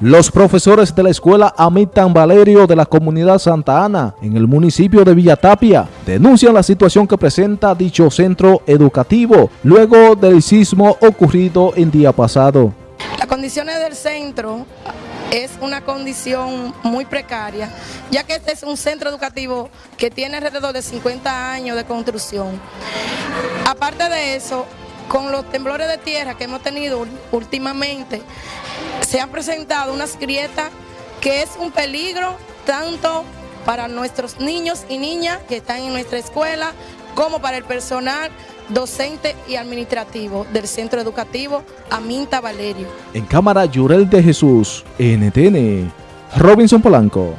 Los profesores de la escuela Amitan Valerio de la comunidad Santa Ana, en el municipio de Villatapia, denuncian la situación que presenta dicho centro educativo luego del sismo ocurrido el día pasado. Las condiciones del centro es una condición muy precaria, ya que este es un centro educativo que tiene alrededor de 50 años de construcción. Aparte de eso, con los temblores de tierra que hemos tenido últimamente, se han presentado unas grietas que es un peligro tanto para nuestros niños y niñas que están en nuestra escuela, como para el personal docente y administrativo del Centro Educativo Aminta Valerio. En cámara Yurel de Jesús, NTN, Robinson Polanco.